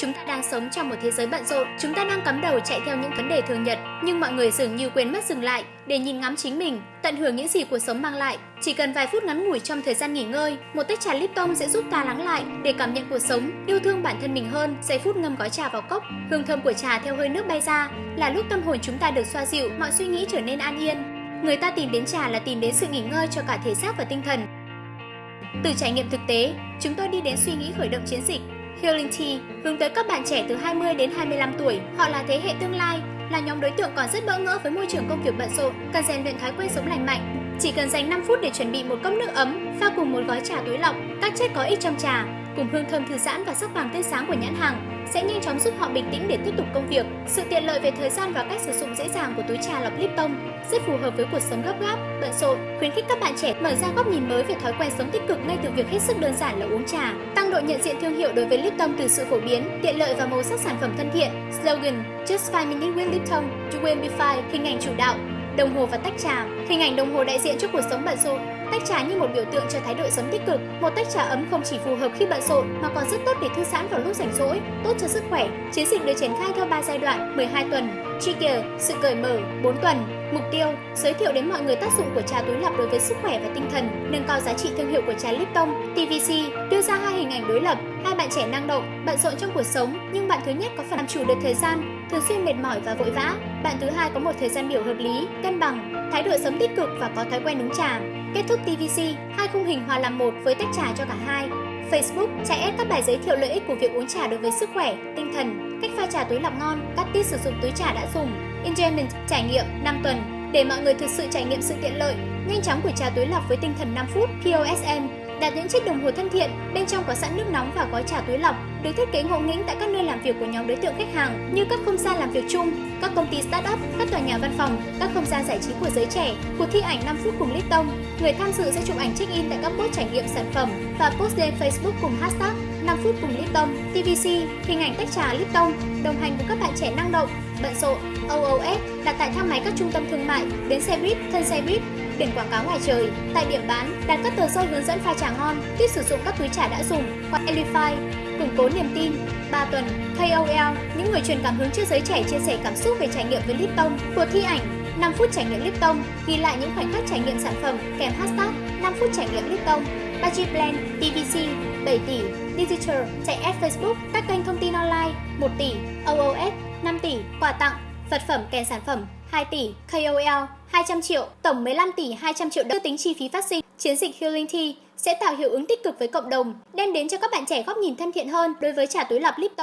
Chúng ta đang sống trong một thế giới bận rộn, chúng ta đang cắm đầu chạy theo những vấn đề thường nhật, nhưng mọi người dường như quên mất dừng lại để nhìn ngắm chính mình, tận hưởng những gì cuộc sống mang lại. Chỉ cần vài phút ngắn ngủi trong thời gian nghỉ ngơi, một tách trà Lipton sẽ giúp ta lắng lại để cảm nhận cuộc sống, yêu thương bản thân mình hơn. Giây phút ngâm gói trà vào cốc, hương thơm của trà theo hơi nước bay ra, là lúc tâm hồn chúng ta được xoa dịu, mọi suy nghĩ trở nên an yên. Người ta tìm đến trà là tìm đến sự nghỉ ngơi cho cả thể xác và tinh thần. Từ trải nghiệm thực tế, chúng tôi đi đến suy nghĩ khởi động chiến dịch Healing Tea hướng tới các bạn trẻ từ 20 đến 25 tuổi. Họ là thế hệ tương lai, là nhóm đối tượng còn rất bỡ ngỡ với môi trường công việc bận rộn, cần rèn luyện thói quen sống lành mạnh. Chỉ cần dành 5 phút để chuẩn bị một cốc nước ấm, pha cùng một gói trà túi lọc, các chất có ích trong trà, cùng hương thơm thư giãn và sắc vàng tươi sáng của nhãn hàng, sẽ nhanh chóng giúp họ bình tĩnh để tiếp tục công việc. Sự tiện lợi về thời gian và cách sử dụng dễ dàng của túi trà lọc Lipton rất phù hợp với cuộc sống gấp gáp, bận rộn, khuyến khích các bạn trẻ mở ra góc nhìn mới về thói quen sống tích cực ngay từ việc hết sức đơn giản là uống trà. Tăng độ nhận diện thương hiệu đối với Lipton từ sự phổ biến, tiện lợi và màu sắc sản phẩm thân thiện. Slogan: Just 5 minutes with Lipton, you will be fine. Hình ảnh chủ đạo, đồng hồ và tách trà. Hình ảnh đồng hồ đại diện cho cuộc sống bận rộn, Tách trà như một biểu tượng cho thái độ sống tích cực. Một tách trà ấm không chỉ phù hợp khi bận rộn mà còn rất tốt để thư giãn vào lúc rảnh rỗi, tốt cho sức khỏe. Chiến dịch được triển khai theo 3 giai đoạn, 12 tuần. Trigger, sự cởi mở, 4 tuần. Mục tiêu, giới thiệu đến mọi người tác dụng của trà túi lọc đối với sức khỏe và tinh thần, nâng cao giá trị thương hiệu của trà Lipton. TVC đưa ra hai hình ảnh đối lập, hai bạn trẻ năng động, bận rộn trong cuộc sống, nhưng bạn thứ nhất có phần làm chủ được thời gian, thường xuyên mệt mỏi và vội vã. Bạn thứ hai có một thời gian biểu hợp lý, cân bằng, thái độ sống tích cực và có thói quen uống trà. Kết thúc TVC, hai khung hình hòa làm một với tách trà cho cả hai. Facebook chạy ép các bài giới thiệu lợi ích của việc uống trà đối với sức khỏe, tinh thần, cách pha trà túi lọc ngon, các tips sử dụng túi trà đã dùng. Enjoyment trải nghiệm 5 tuần để mọi người thực sự trải nghiệm sự tiện lợi, nhanh chóng của trà túi lọc với tinh thần 5 phút. POSM đặt những chiếc đồng hồ thân thiện, bên trong có sẵn nước nóng và gói trà túi lọc, được thiết kế ngộ nghĩnh tại các nơi làm việc của nhóm đối tượng khách hàng như các không gian làm việc chung, các công ty start up, các tòa nhà văn phòng, các không gian giải trí của giới trẻ. Cuộc thi ảnh 5 phút cùng Lipton, người tham dự sẽ chụp ảnh check-in tại các post trải nghiệm sản phẩm và post lên Facebook cùng hashtag 5 phút cùng Lipton, TVC, hình ảnh tách trà Lipton, đồng hành cùng các bạn trẻ năng động, bận rộn, OOS đặt tại thang máy các trung tâm thương mại, bến xe buýt, thân xe buýt, biển quảng cáo ngoài trời. Tại điểm bán, đặt các tờ rơi hướng dẫn pha trà ngon, tiếp sử dụng các túi trà đã dùng qua Elify, củng cố niềm tin. 3 tuần, KOL, những người truyền cảm hứng cho giới trẻ chia sẻ cảm xúc về trải nghiệm với Lipton. Cuộc thi ảnh 5 phút trải nghiệm Lipton, ghi lại những khoảnh khắc trải nghiệm sản phẩm kèm hashtag 5 phút trải nghiệm Lipton. Budget Plan, TVC, 7 tỷ, Digital, chạy ad Facebook, các kênh thông tin online, 1 tỷ, OOS, 5 tỷ, quà tặng, vật phẩm kèm sản phẩm, 2 tỷ, KOL, 200 triệu, tổng 15 tỷ 200 triệu đồng. Tính chi phí phát sinh. Chiến dịch Healing Tea sẽ tạo hiệu ứng tích cực với cộng đồng, đem đến cho các bạn trẻ góc nhìn thân thiện hơn đối với trà túi lọc Lipton.